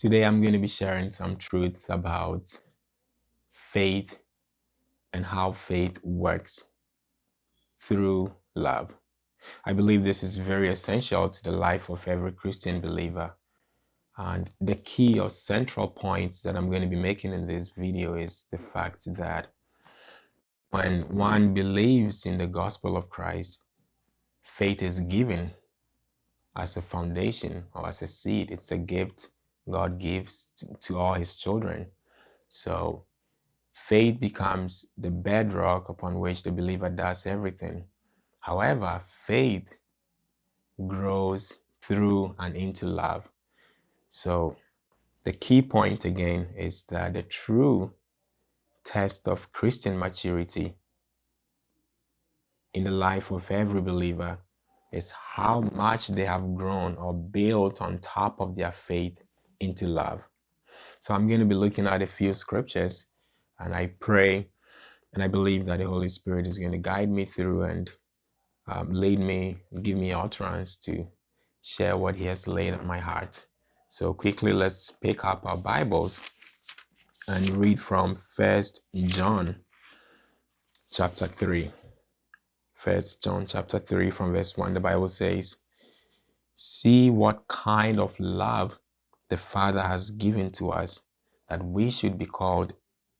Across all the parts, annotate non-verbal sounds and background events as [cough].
Today I'm going to be sharing some truths about faith and how faith works through love. I believe this is very essential to the life of every Christian believer. And the key or central point that I'm going to be making in this video is the fact that when one believes in the gospel of Christ, faith is given as a foundation or as a seed. It's a gift God gives to, all his children. So faith becomes the bedrock upon which the believer does everything. However, faith grows through and into love. So the key point again is that the true test of Christian maturity in the life of every believer is how much they have grown or built on top of their faith into love. So I'm going to be looking at a few scriptures and I pray and I believe that the Holy Spirit is going to guide me through and um, lead me, give me utterance to share what He has laid on my heart. So quickly, let's pick up our Bibles and read from First John chapter 3. First John chapter 3 from verse 1, the Bible says, See what kind of love the Father has given to us, that we should be called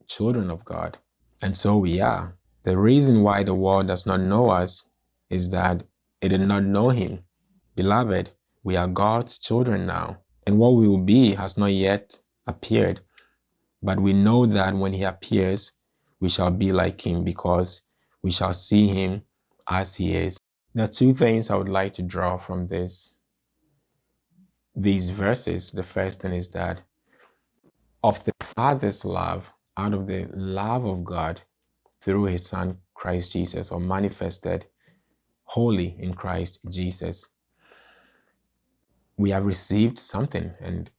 children of God. And so we are. The reason why the world does not know us is that it did not know him. Beloved, we are God's children now, and what we will be has not yet appeared. But we know that when he appears, we shall be like him because we shall see him as he is. There are two things I would like to draw from this these verses. The first thing is that of the Father's love, out of the love of God through his Son Christ Jesus, or manifested wholly in Christ Jesus, we have received something, and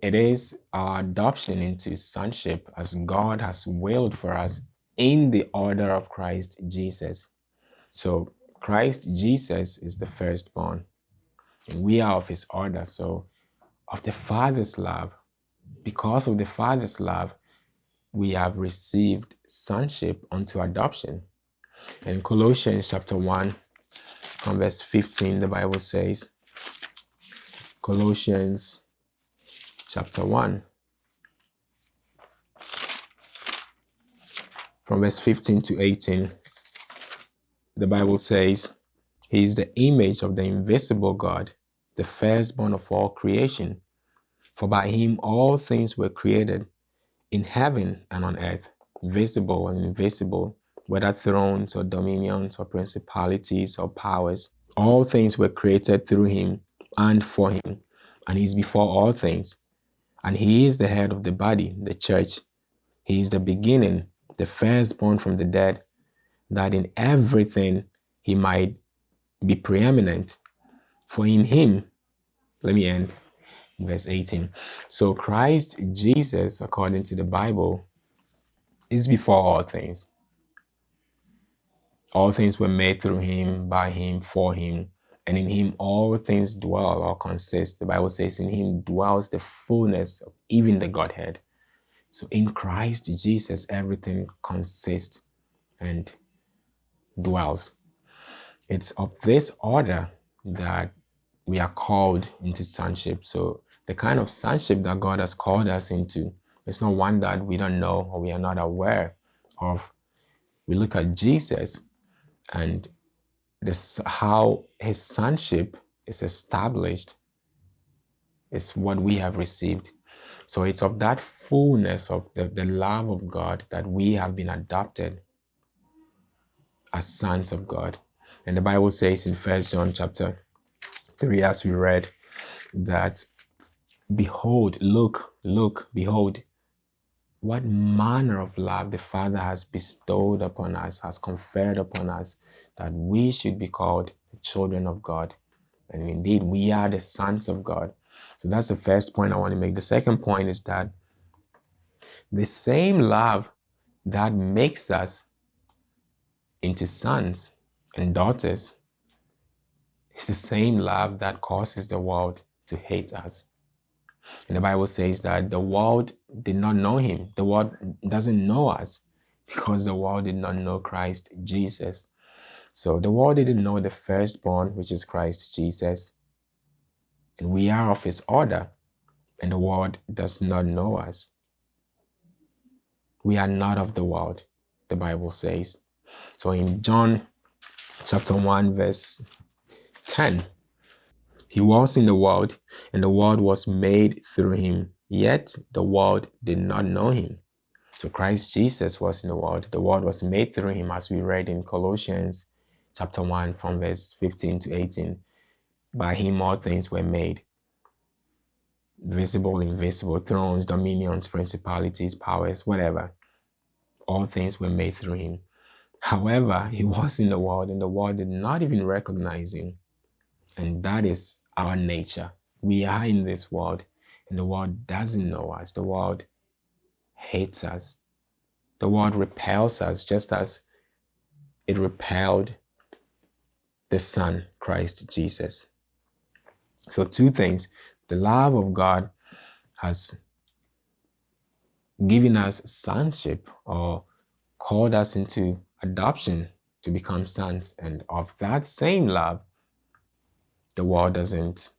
it is our adoption into sonship as God has willed for us in the order of Christ Jesus. So Christ Jesus is the firstborn. We are of his order. So of the Father's love, because of the Father's love, we have received sonship unto adoption. In Colossians chapter 1, from verse 15, the Bible says, Colossians chapter 1, from verse 15 to 18, the Bible says, He is the image of the invisible God, the firstborn of all creation. For by him all things were created, in heaven and on earth, visible and invisible, whether thrones or dominions or principalities or powers. All things were created through him and for him, and he is before all things. And he is the head of the body, the church. He is the beginning, the firstborn from the dead, that in everything he might be preeminent. For in him, let me end verse 18. So Christ Jesus, according to the Bible, is before all things. All things were made through him, by him, for him, and in him all things dwell or consist. The Bible says in him dwells the fullness of even the Godhead. So in Christ Jesus, everything consists and dwells. It's of this order that we are called into sonship. So the kind of sonship that God has called us into is not one that we don't know or we are not aware of. We look at Jesus and this how his sonship is established is what we have received. So it's of that fullness of the, the love of God that we have been adopted as sons of God. And the Bible says in First John chapter 3, as we read, that behold, look, look, behold, what manner of love the Father has bestowed upon us, has conferred upon us, that we should be called the children of God. And indeed, we are the sons of God. So that's the first point I want to make. The second point is that the same love that makes us into sons and daughters. It's the same love that causes the world to hate us. And the Bible says that the world did not know him. The world doesn't know us because the world did not know Christ Jesus. So the world didn't know the firstborn, which is Christ Jesus. And we are of his order, and the world does not know us. We are not of the world, the Bible says. So in John chapter 1, verse 10, he was in the world, and the world was made through him, yet the world did not know him. So Christ Jesus was in the world. The world was made through him, as we read in Colossians chapter 1 from verse 15 to 18. By him all things were made. Visible, invisible, thrones, dominions, principalities, powers, whatever. All things were made through him. However, he [laughs] was in the world and the world did not even recognize him. And that is our nature. We are in this world and the world doesn't know us. The world hates us. The world repels us just as it repelled the Son, Christ Jesus. So, two things the love of God has given us sonship or called us into adoption to become sons. And of that same love, the world doesn't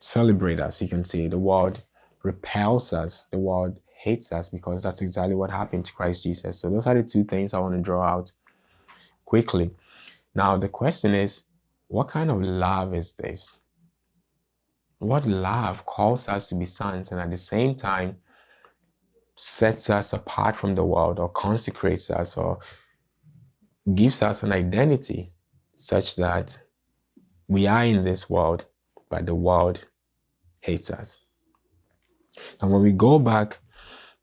celebrate us. You can see the world repels us, the world hates us because that's exactly what happened to Christ Jesus. So, those are the two things I want to draw out quickly. Now, the question is what kind of love is this? What love calls us to be sons and at the same time sets us apart from the world or consecrates us or gives us an identity such that we are in this world, but the world hates us. And when we go back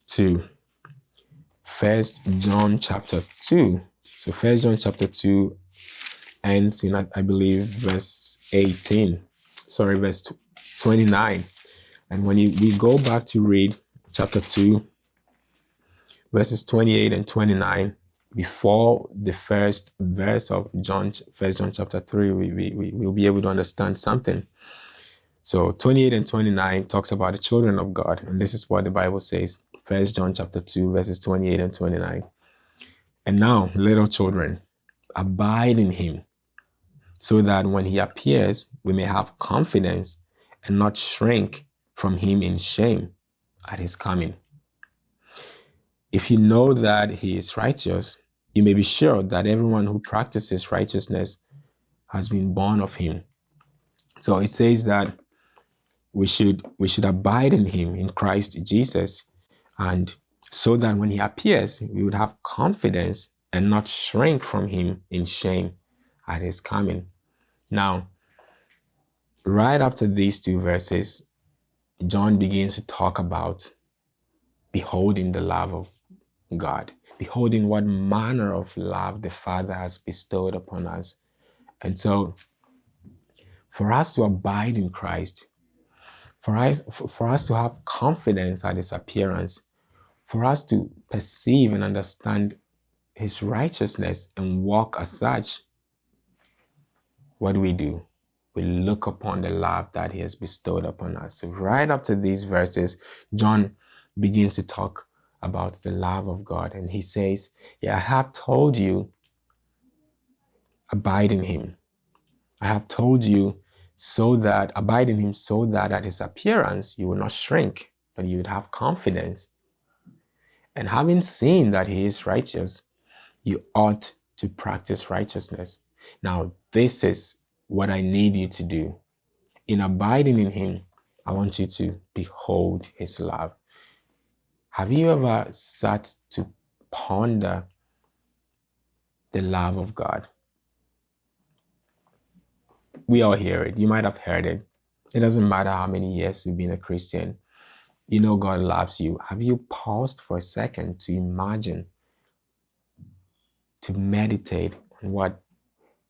to First John chapter 2, so First John chapter 2 ends in, I believe, verse 18, sorry, verse 29. And when you, we go back to read chapter 2, verses 28 and 29, before the first verse of John, First John chapter 3, we, we, we will be able to understand something. So 28 and 29 talks about the children of God. And this is what the Bible says. First John chapter 2, verses 28 and 29. And now, little children, abide in him, so that when he appears, we may have confidence and not shrink from him in shame at his coming. If you know that he is righteous, you may be sure that everyone who practices righteousness has been born of him. So it says that we should we should abide in him in Christ Jesus and so that when he appears we would have confidence and not shrink from him in shame at his coming. Now, right after these two verses, John begins to talk about beholding the love of God, beholding what manner of love the Father has bestowed upon us. And so, for us to abide in Christ, for us, for us to have confidence at His appearance, for us to perceive and understand His righteousness and walk as such, what do we do? We look upon the love that He has bestowed upon us. So, right after these verses, John begins to talk about the love of God. And he says, Yeah, I have told you, abide in him. I have told you so that, abide in him so that at his appearance you will not shrink, but you would have confidence. And having seen that he is righteous, you ought to practice righteousness. Now, this is what I need you to do. In abiding in him, I want you to behold his love. Have you ever sat to ponder the love of God? We all hear it. You might have heard it. It doesn't matter how many years you've been a Christian. You know God loves you. Have you paused for a second to imagine, to meditate on what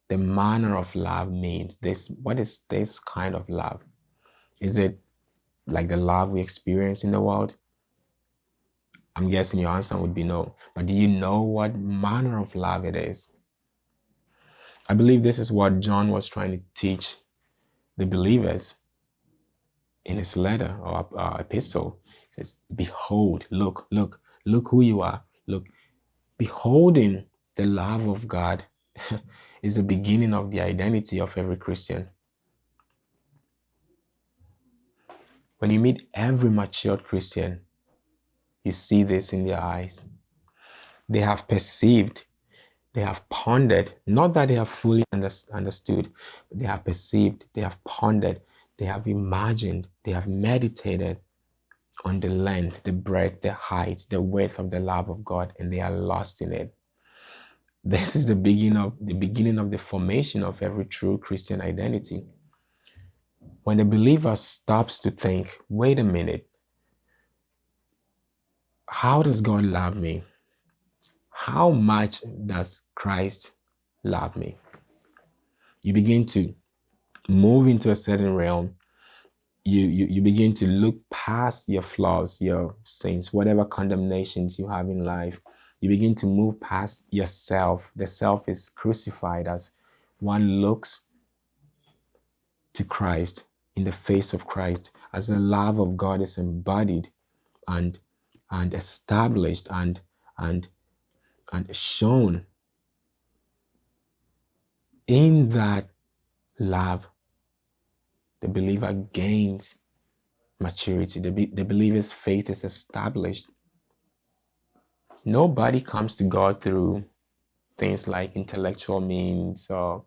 the manner of love means? This what is this kind of love? Is it like the love we experience in the world? I'm guessing your answer would be no. But do you know what manner of love it is? I believe this is what John was trying to teach the believers. in his letter or uh, epistle. He says, Behold, look, look, look who you are. Look, beholding the love of God [laughs] is the beginning of the identity of every Christian. When you meet every matured Christian, you see this in their eyes. They have perceived, they have pondered, not that they have fully understood, they have perceived, they have pondered, they have imagined, they have meditated on the length, the breadth, the height, the width of the love of God, and they are lost in it. This is the beginning of the beginning of the formation of every true Christian identity. When a believer stops to think, wait a minute, how does God love me? How much does Christ love me? You begin to move into a certain realm. You, you, you begin to look past your flaws, your sins, whatever condemnations you have in life. You begin to move past yourself. The self is crucified as one looks to Christ in the face of Christ, as the love of God is embodied and and established and and and shown in that love. The believer gains maturity. The, the believer's faith is established. Nobody comes to god through things like intellectual means or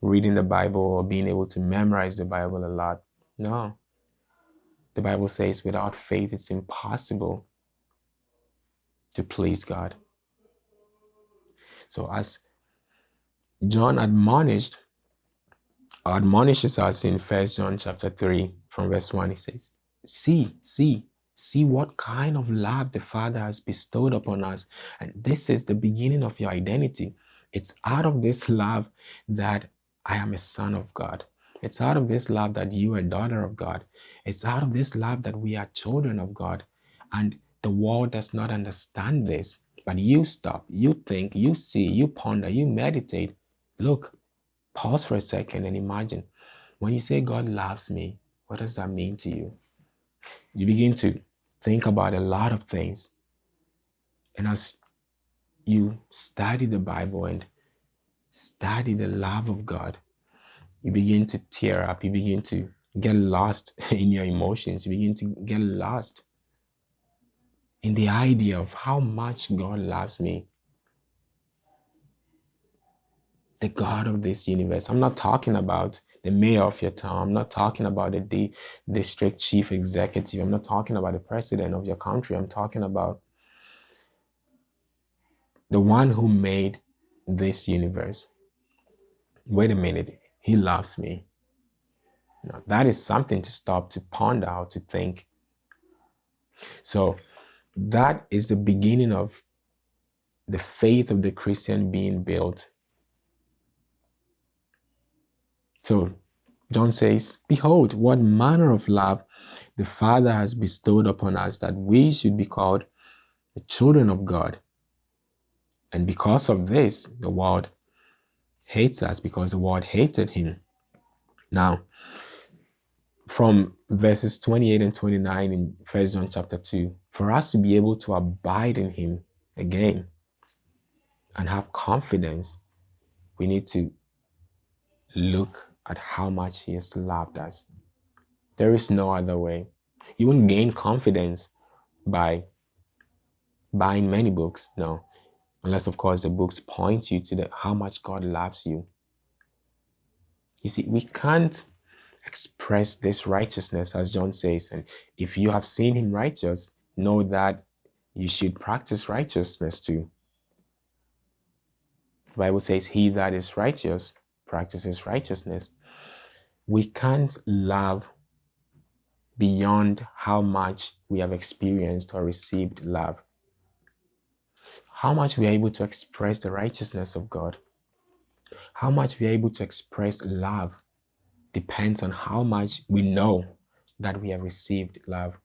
reading the bible or being able to memorize the bible a lot. No. The bible says without faith it's impossible to please God. So as John admonished, admonishes us in First John chapter 3 from verse 1, he says, See, see, see what kind of love the Father has bestowed upon us. And this is the beginning of your identity. It's out of this love that I am a son of God. It's out of this love that you are daughter of God. It's out of this love that we are children of God. And the world does not understand this, but you stop, you think, you see, you ponder, you meditate. Look, pause for a second and imagine when you say God loves me, what does that mean to you? You begin to think about a lot of things. And as you study the Bible and study the love of God, you begin to tear up, you begin to get lost [laughs] in your emotions, you begin to get lost in the idea of how much God loves me. The God of this universe. I'm not talking about the mayor of your town. I'm not talking about the district chief executive. I'm not talking about the president of your country. I'm talking about the one who made this universe. Wait a minute. He loves me. Now, that is something to stop, to ponder, to think. So that is the beginning of the faith of the Christian being built. So John says, Behold, what manner of love the Father has bestowed upon us that we should be called the children of God. And because of this, the world hates us because the world hated him. Now, from verses 28 and 29 in First John chapter 2, for us to be able to abide in him again and have confidence, we need to look at how much he has loved us. There is no other way. You won't gain confidence by buying many books, no. Unless, of course, the books point you to the, how much God loves you. You see, we can't express this righteousness, as John says. And if you have seen him righteous, know that you should practice righteousness too. The Bible says, He that is righteous practices righteousness. We can't love beyond how much we have experienced or received love. How much we are able to express the righteousness of God. How much we are able to express love depends on how much we know that we have received love.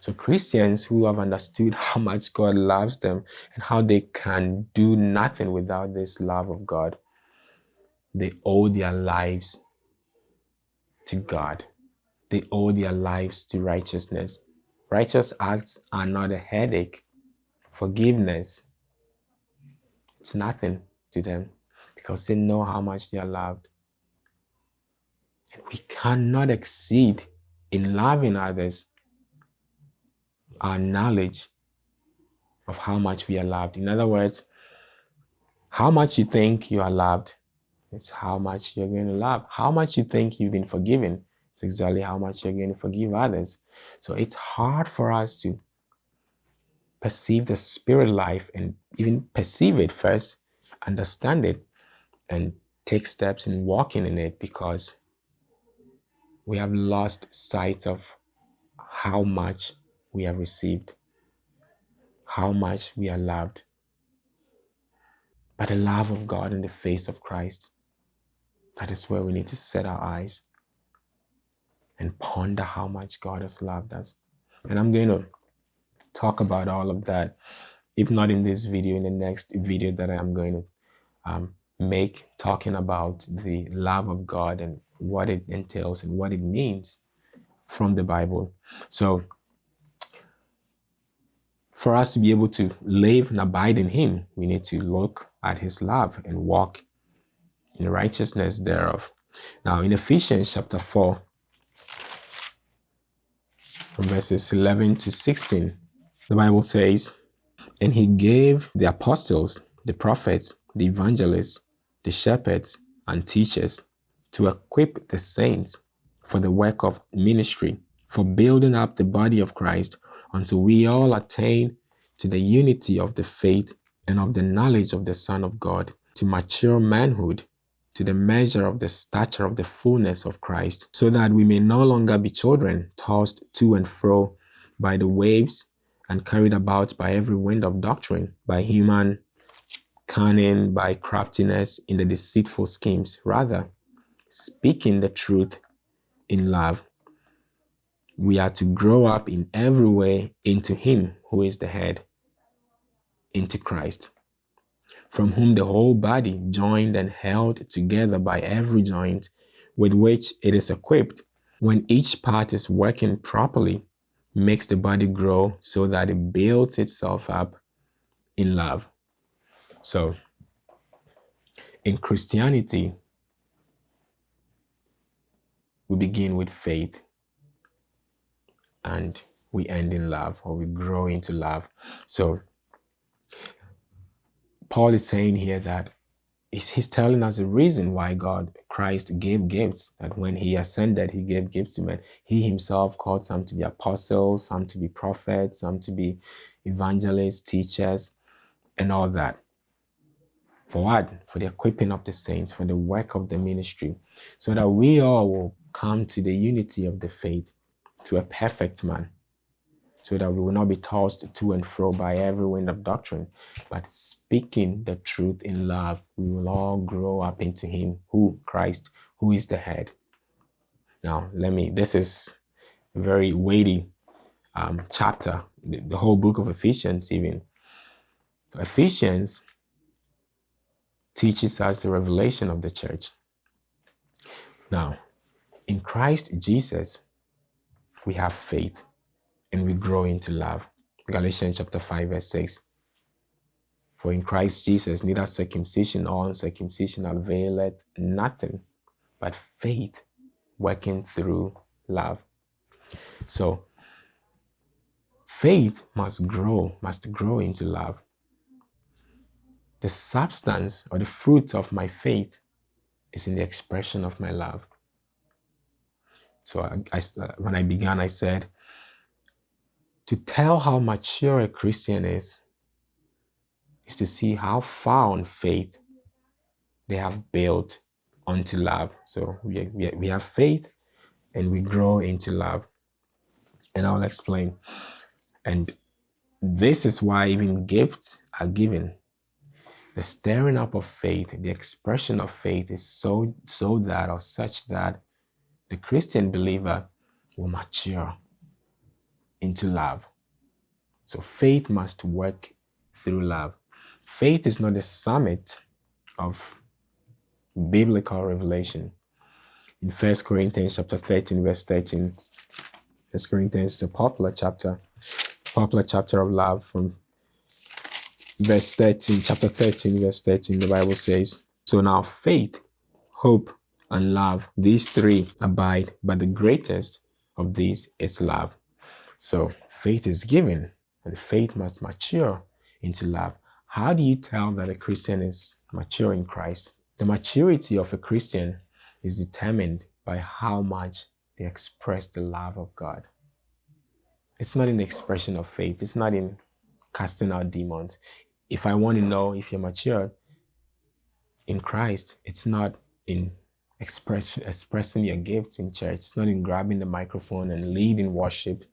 So Christians who have understood how much God loves them and how they can do nothing without this love of God, they owe their lives to God. they owe their lives to righteousness. Righteous acts are not a headache. Forgiveness, it's nothing to them because they know how much they are loved. We cannot exceed in loving others our knowledge of how much we are loved. In other words, how much you think you are loved it's how much you're going to love. How much you think you've been forgiven, it's exactly how much you're going to forgive others. So it's hard for us to perceive the spirit life and even perceive it first, understand it, and take steps in walking in it because we have lost sight of how much we have received, how much we are loved by the love of God in the face of Christ. That is where we need to set our eyes and ponder how much God has loved us. And I'm going to talk about all of that, if not in this video, in the next video that I'm going to um, make, talking about the love of God and what it entails and what it means from the Bible. So, for us to be able to live and abide in Him, we need to look at His love and walk in righteousness thereof. Now, in Ephesians chapter 4, from verses 11 to 16, the Bible says, And he gave the apostles, the prophets, the evangelists, the shepherds, and teachers to equip the saints for the work of ministry, for building up the body of Christ until we all attain to the unity of the faith and of the knowledge of the Son of God, to mature manhood, to the measure of the stature of the fullness of Christ, so that we may no longer be children, tossed to and fro by the waves and carried about by every wind of doctrine, by human cunning, by craftiness in the deceitful schemes. Rather, speaking the truth in love, we are to grow up in every way into Him who is the head, into Christ from whom the whole body, joined and held together by every joint with which it is equipped, when each part is working properly, makes the body grow so that it builds itself up in love. So, in Christianity, we begin with faith and we end in love or we grow into love. So, Paul is saying here that he's telling us the reason why God, Christ gave gifts, that when he ascended, he gave gifts to men. He himself called some to be apostles, some to be prophets, some to be evangelists, teachers, and all that. For what? For the equipping of the saints, for the work of the ministry, so that we all will come to the unity of the faith, to a perfect man, so that we will not be tossed to and fro by every wind of doctrine, but speaking the truth in love, we will all grow up into Him, who Christ, who is the head. Now, let me, this is a very weighty um, chapter, the, the whole book of Ephesians, even. So, Ephesians teaches us the revelation of the church. Now, in Christ Jesus, we have faith and we grow into love. Galatians chapter 5, verse 6. For in Christ Jesus, neither circumcision or uncircumcision availeth nothing, but faith working through love. So, faith must grow, must grow into love. The substance or the fruit of my faith is in the expression of my love. So, I, I, uh, when I began, I said, to tell how mature a Christian is, is to see how far on faith they have built onto love. So we, we, we have faith and we grow into love. And I'll explain. And this is why even gifts are given. The stirring up of faith, the expression of faith is so, so that or such that the Christian believer will mature into love. So faith must work through love. Faith is not the summit of biblical revelation. in First Corinthians chapter 13, verse 13. First Corinthians is a popular chapter, popular chapter of love from verse 13, chapter 13, verse 13, the Bible says, So now faith, hope, and love, these three abide, but the greatest of these is love. So faith is given, and faith must mature into love. How do you tell that a Christian is mature in Christ? The maturity of a Christian is determined by how much they express the love of God. It's not in expression of faith. It's not in casting out demons. If I want to know if you're mature in Christ, it's not in express, expressing your gifts in church. Not in grabbing the microphone and leading worship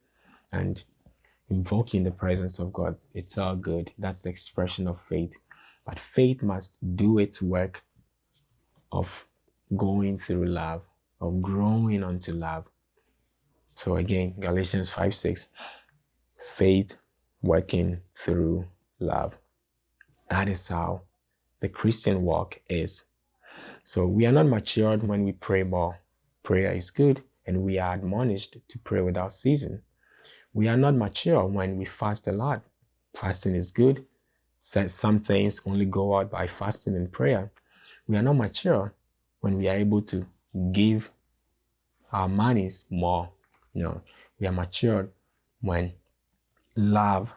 and invoking the presence of God. It's all good. That's the expression of faith. But faith must do its work of going through love, of growing unto love. So again, Galatians 5 6, faith working through love. That is how the Christian walk is. So we are not matured when we pray more. Prayer is good, and we are admonished to pray without ceasing. We are not mature when we fast a lot. Fasting is good. Some things only go out by fasting and prayer. We are not mature when we are able to give our monies more. You know, we are matured when love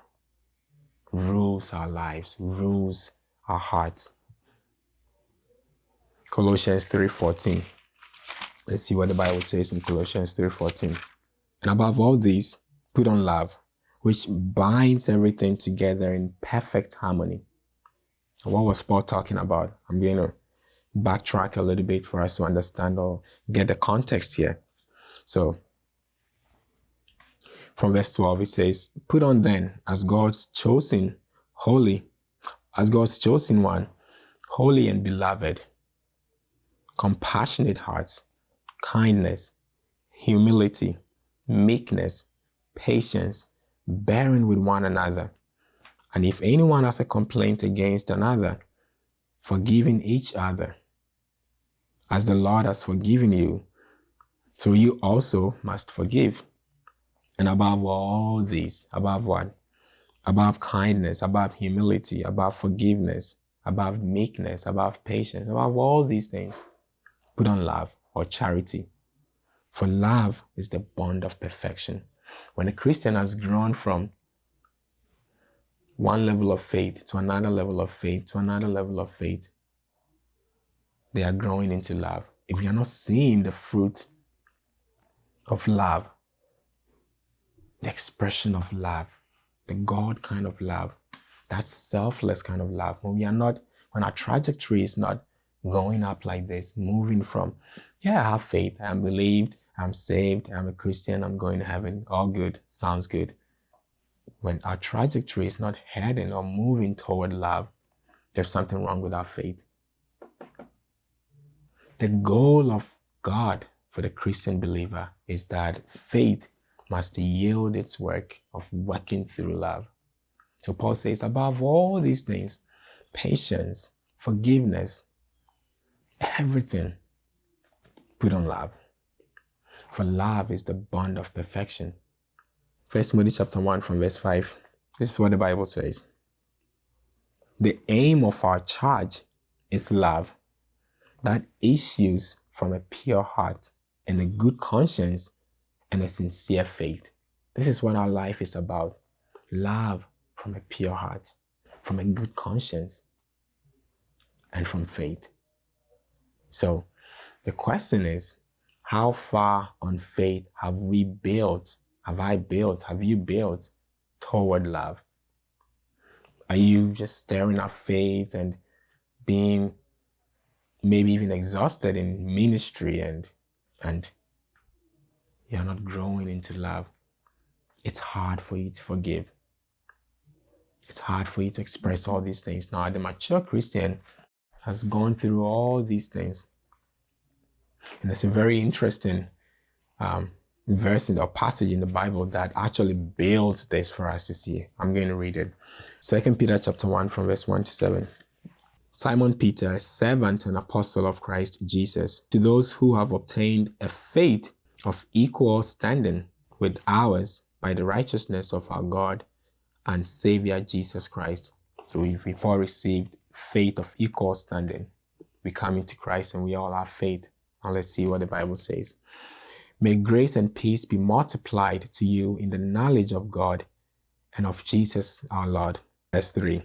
rules our lives, rules our hearts. Colossians 3.14. Let's see what the Bible says in Colossians 3.14. And above all these, put on love, which binds everything together in perfect harmony. What was Paul talking about? I'm going to backtrack a little bit for us to understand or get the context here. So, from verse 12, it says, Put on then, as God's chosen, holy, as God's chosen one, holy and beloved, compassionate hearts, kindness, humility, meekness, patience, bearing with one another. And if anyone has a complaint against another, forgiving each other, as the Lord has forgiven you, so you also must forgive. And above all these, above what? Above kindness, above humility, above forgiveness, above meekness, above patience, above all these things, put on love or charity. For love is the bond of perfection. When a Christian has grown from one level of faith to another level of faith to another level of faith, they are growing into love. If you are not seeing the fruit of love, the expression of love, the God kind of love, that selfless kind of love, when we are not, when our trajectory is not going up like this, moving from, yeah, I have faith, I'm believed, I'm saved, I'm a Christian, I'm going to heaven, all good, sounds good. When our trajectory is not heading or moving toward love, there's something wrong with our faith. The goal of God for the Christian believer is that faith must yield its work of working through love. So Paul says, above all these things, patience, forgiveness, everything, put on love. For love is the bond of perfection. First Timothy chapter 1 from verse 5. This is what the Bible says. The aim of our charge is love that issues from a pure heart and a good conscience and a sincere faith. This is what our life is about. Love from a pure heart, from a good conscience, and from faith. So the question is, how far on faith have we built? Have I built? Have you built toward love? Are you just staring at faith and being maybe even exhausted in ministry and and you're not growing into love? It's hard for you to forgive. It's hard for you to express all these things. Now, the mature Christian has gone through all these things and it's a very interesting um, verse in the passage in the Bible that actually builds this for us to see. I'm going to read it. Second Peter chapter 1 from verse 1 to 7. Simon Peter, servant and apostle of Christ Jesus, to those who have obtained a faith of equal standing with ours by the righteousness of our God and Savior Jesus Christ. So we've all received faith of equal standing. We come into Christ and we all have faith. And let's see what the Bible says. May grace and peace be multiplied to you in the knowledge of God and of Jesus our Lord. Verse 3.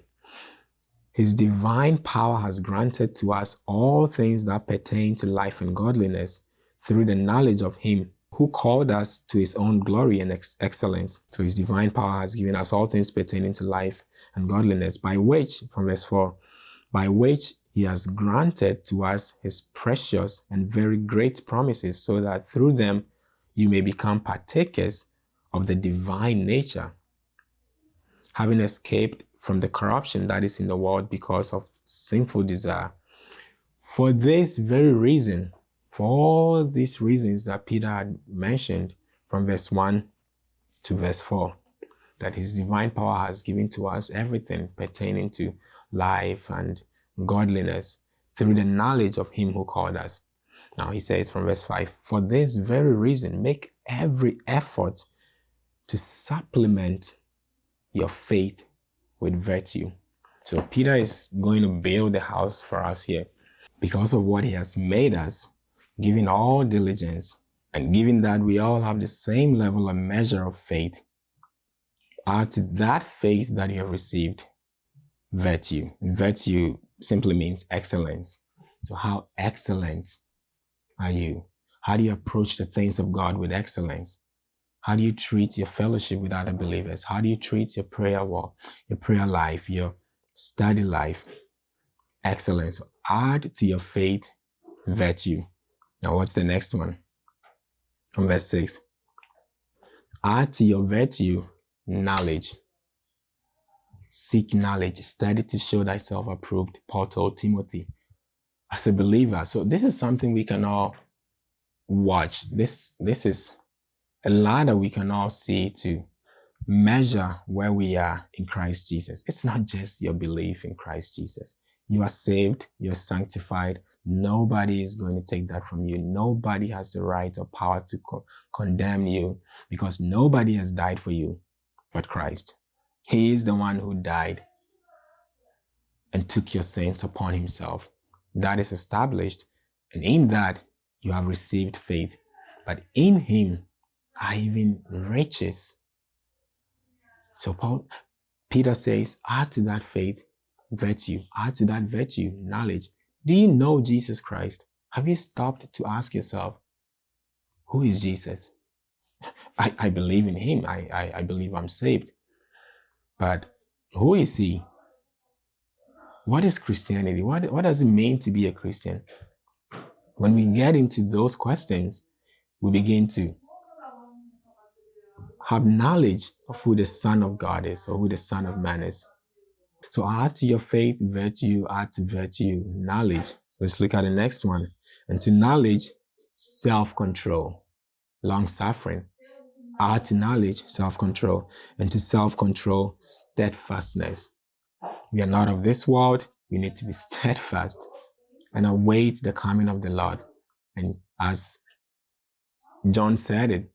His divine power has granted to us all things that pertain to life and godliness through the knowledge of Him who called us to His own glory and ex excellence. So His divine power has given us all things pertaining to life and godliness, by which, from verse 4, by which He has granted to us His precious and very great promises, so that through them you may become partakers of the divine nature, having escaped from the corruption that is in the world because of sinful desire. For this very reason, for all these reasons that Peter had mentioned from verse 1 to verse 4, that his divine power has given to us everything pertaining to life and godliness through the knowledge of him who called us. Now he says from verse 5, for this very reason, make every effort to supplement your faith with virtue. So Peter is going to build the house for us here because of what he has made us, giving all diligence, and given that we all have the same level and measure of faith, add to that faith that you have received virtue. And virtue simply means excellence. So how excellent are you? How do you approach the things of God with excellence? How do you treat your fellowship with other believers? How do you treat your prayer walk, your prayer life, your study life? Excellence. Add to your faith virtue. Now, what's the next one? From verse 6. Add to your virtue knowledge. Seek knowledge. Study to show thyself approved. Paul told Timothy as a believer. So this is something we can all watch. This, this is a ladder we can all see to measure where we are in Christ Jesus. It's not just your belief in Christ Jesus. You are saved, you're sanctified. Nobody is going to take that from you. Nobody has the right or power to co condemn you because nobody has died for you but Christ. He is the one who died and took your sins upon himself. That is established. And in that, you have received faith. But in him, are even riches. So Paul, Peter says, add to that faith virtue, add to that virtue knowledge. Do you know Jesus Christ? Have you stopped to ask yourself, who is Jesus? [laughs] I, I believe in him. I, I, I believe I'm saved. But who is he? What is Christianity? What, what does it mean to be a Christian? When we get into those questions, we begin to have knowledge of who the Son of God is or who the Son of Man is. So add to your faith virtue, add to virtue knowledge. Let's look at the next one. And to knowledge, self-control, long-suffering. Add to knowledge, self-control. And to self-control, steadfastness. We are not of this world. We need to be [laughs] steadfast and await the coming of the Lord. And as John said it,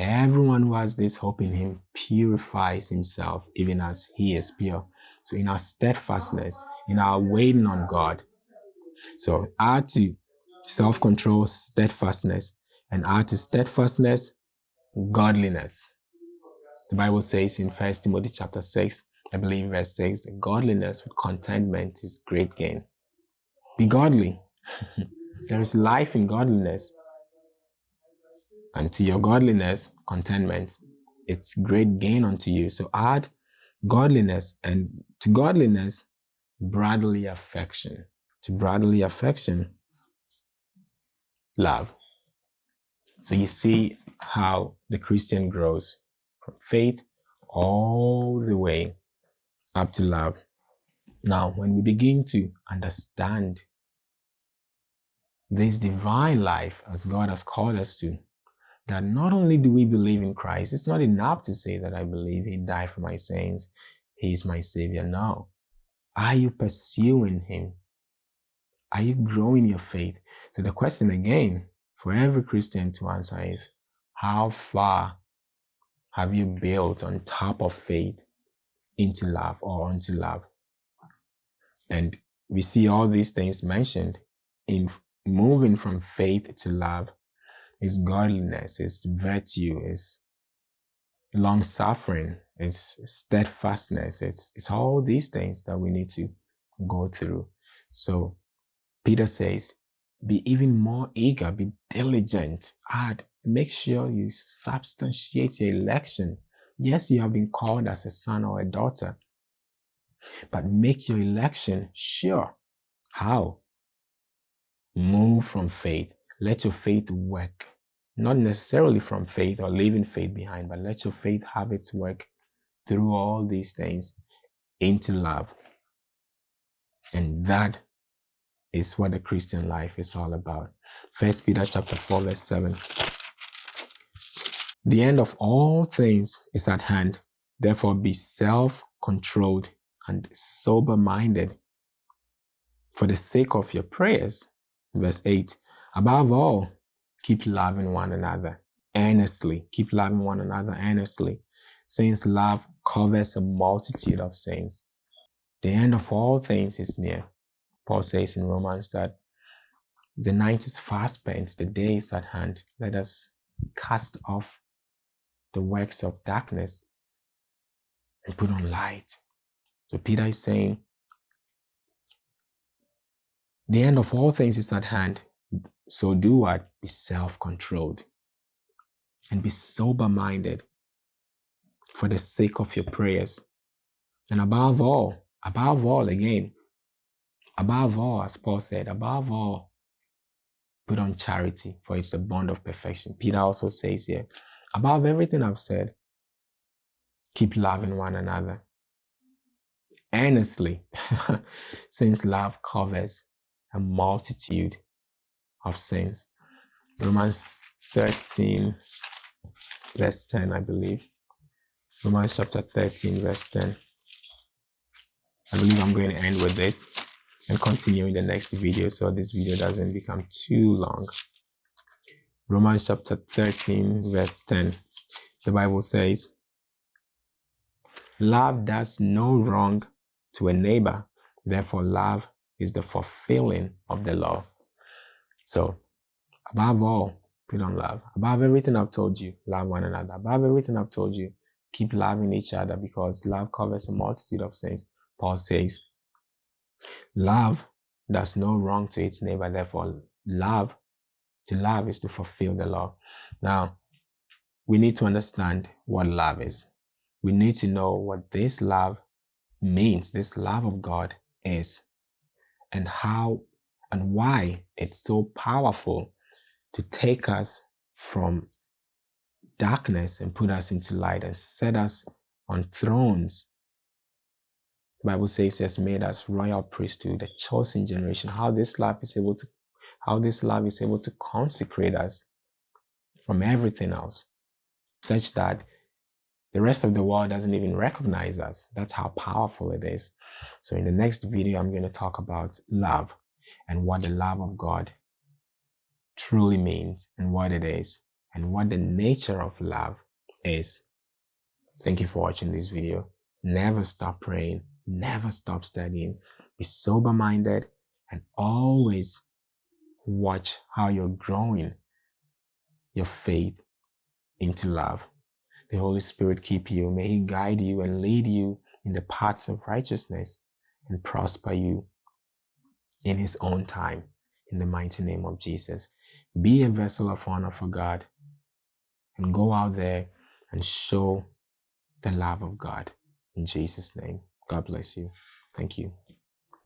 Everyone who has this hope in him purifies himself even as he is pure. So in our steadfastness, in our waiting on God. So add to self-control, steadfastness, and add to steadfastness, godliness. The Bible says in First Timothy chapter 6, I believe verse 6, that godliness with contentment is great gain. Be godly. [laughs] there is life in godliness and to your godliness, contentment. It's great gain unto you. So add godliness and to godliness, brotherly affection. To brotherly affection, love. So you see how the Christian grows from faith all the way up to love. Now, when we begin to understand this divine life as God has called us to, that not only do we believe in Christ, it's not enough to say that I believe he died for my sins, he is my savior. No. Are you pursuing him? Are you growing your faith? So the question again for every Christian to answer is how far have you built on top of faith into love or unto love? And we see all these things mentioned in moving from faith to love is godliness, is virtue, is long suffering, it's steadfastness, it's it's all these things that we need to go through. So Peter says, be even more eager, be diligent, add, make sure you substantiate your election. Yes, you have been called as a son or a daughter, but make your election sure. How? Move from faith. Let your faith work. Not necessarily from faith or leaving faith behind, but let your faith have its work through all these things into love. And that is what the Christian life is all about. First Peter chapter 4, verse 7. The end of all things is at hand. Therefore, be self-controlled and sober-minded for the sake of your prayers. Verse 8. Above all, keep loving one another earnestly. Keep loving one another earnestly, since love covers a multitude of sins. The end of all things is near. Paul says in Romans that the night is fast spent, the day is at hand. Let us cast off the works of darkness and put on light. So Peter is saying, the end of all things is at hand. So do what? Be self-controlled and be sober-minded for the sake of your prayers. And above all, above all again, Above all, as Paul said, above all, put on charity, for it's a bond of perfection. Peter also says here, above everything I've said, keep loving one another earnestly, [laughs] since love covers a multitude of sins. Romans 13, verse 10, I believe. Romans chapter 13, verse 10. I believe I'm going to end with this and continue in the next video so this video doesn't become too long. Romans chapter 13 verse 10. The Bible says, Love does no wrong to a neighbor. Therefore, love is the fulfilling of the law. So, above all, put on love. Above everything I've told you, love one another. Above everything I've told you, keep loving each other because love covers a multitude of sins. Paul says, Love does no wrong to its neighbor. Therefore, love, to love is to fulfill the law. Now, we need to understand what love is. We need to know what this love means, this love of God is, and how and why it's so powerful to take us from darkness and put us into light and set us on thrones the Bible says he has made us royal priesthood, a chosen generation. How this love is able to, how this love is able to consecrate us from everything else, such that the rest of the world doesn't even recognize us. That's how powerful it is. So in the next video, I'm going to talk about love and what the love of God truly means and what it is and what the nature of love is. Thank you for watching this video. Never stop praying Never stop studying. Be sober minded and always watch how you're growing your faith into love. The Holy Spirit keep you. May He guide you and lead you in the paths of righteousness and prosper you in His own time. In the mighty name of Jesus. Be a vessel of honor for God and go out there and show the love of God. In Jesus' name. God bless you. Thank you.